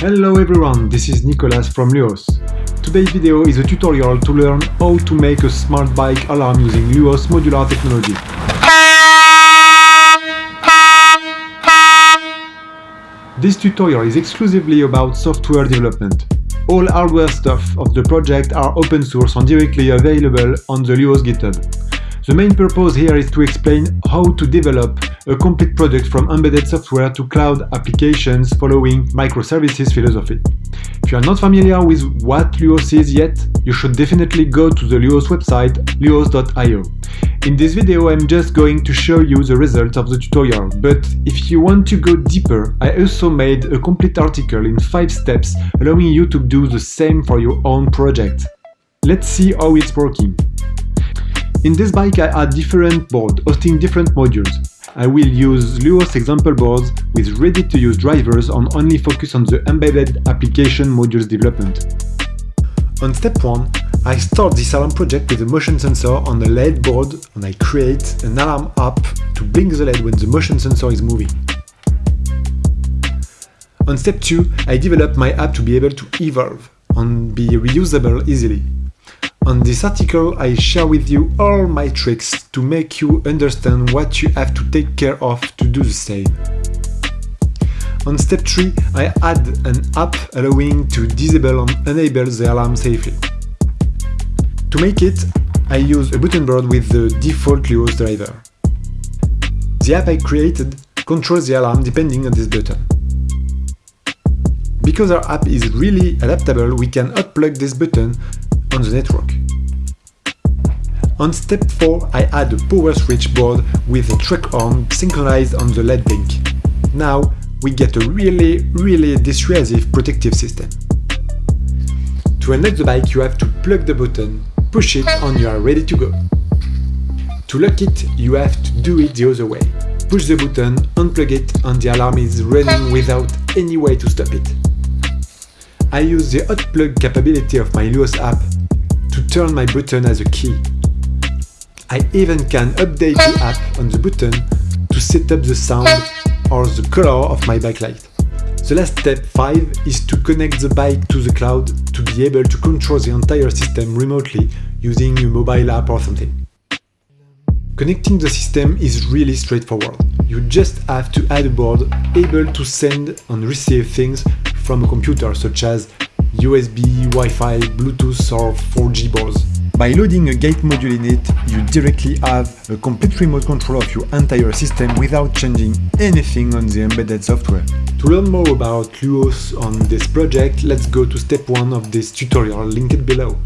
Hello everyone, this is Nicolas from Luos. Today's video is a tutorial to learn how to make a smart bike alarm using Luos modular technology. This tutorial is exclusively about software development. All hardware stuff of the project are open source and directly available on the Luos GitHub. The main purpose here is to explain how to develop a complete product from embedded software to cloud applications following microservices philosophy. If you are not familiar with what Luos is yet, you should definitely go to the Luos website luos.io. In this video I'm just going to show you the results of the tutorial, but if you want to go deeper, I also made a complete article in 5 steps allowing you to do the same for your own project. Let's see how it's working. In this bike I add different boards hosting different modules. I will use Luos example boards with ready-to-use drivers and only focus on the embedded application modules development. On step 1, I start this alarm project with a motion sensor on the LED board and I create an alarm app to blink the LED when the motion sensor is moving. On step 2, I develop my app to be able to evolve and be reusable easily. On this article I share with you all my tricks to make you understand what you have to take care of to do the same. On step 3 I add an app allowing to disable and enable the alarm safely. To make it, I use a button board with the default Luos driver. The app I created controls the alarm depending on this button. Because our app is really adaptable, we can unplug this button on the network. On step 4 I add a power switch board with a track arm synchronized on the LED blink. Now we get a really really dissuasive protective system. To unlock the bike you have to plug the button, push it and you are ready to go. To lock it you have to do it the other way. Push the button, unplug it and the alarm is running without any way to stop it. I use the hot plug capability of my Luos app to turn my button as a key. I even can update the app on the button to set up the sound or the color of my backlight. The last step 5 is to connect the bike to the cloud to be able to control the entire system remotely using a mobile app or something. Connecting the system is really straightforward. You just have to add a board able to send and receive things from a computer such as USB, Wi-Fi, Bluetooth or 4G boards. By loading a gate module in it, you directly have a complete remote control of your entire system without changing anything on the embedded software. To learn more about Luos on this project, let's go to step 1 of this tutorial linked below.